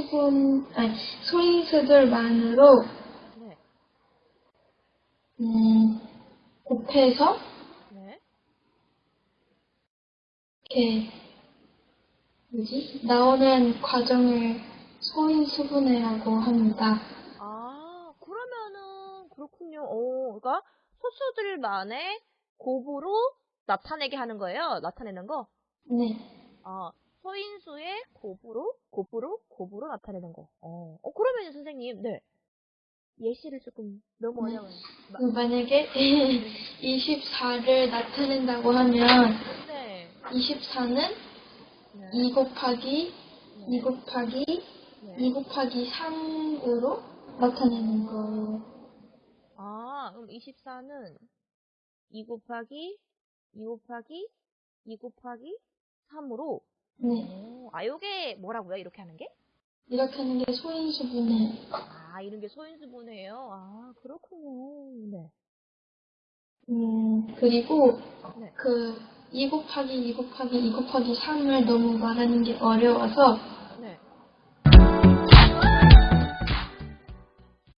소인수분, 아니, 소인수들만으로, 네. 음, 곱해서, 네. 이렇게, 뭐지? 나오는 과정을 소인 수분해라고 합니다. 아, 그러면은, 그렇군요. 오, 그러니까, 소수들만의 곱으로 나타내게 하는 거예요? 나타내는 거? 네. 아, 소인수의 곱으로, 곱 으로, 곱으로 나타내는 거. 어, 어 그러면 선생님, 네. 예시를 조금 너무 네. 어려워요. 마- 그 만약에 24를 나타낸다고 하면, 네. 24는 네. 2 곱하기, 네. 2 곱하기, 네. 2 곱하기 3으로 나타내는 거예요. 아, 그럼 24는 2 곱하기 2 곱하기 2 곱하기 3으로 네. 아, 요게 뭐라고요? 이렇게 하는 게? 이렇게 하는 게 소인수분해. 아, 이런 게 소인수분해요. 아, 그렇군요. 네. 음, 그리고 네. 그 2 곱하기 2 곱하기 2 곱하기 3을 너무 말하는 게 어려워서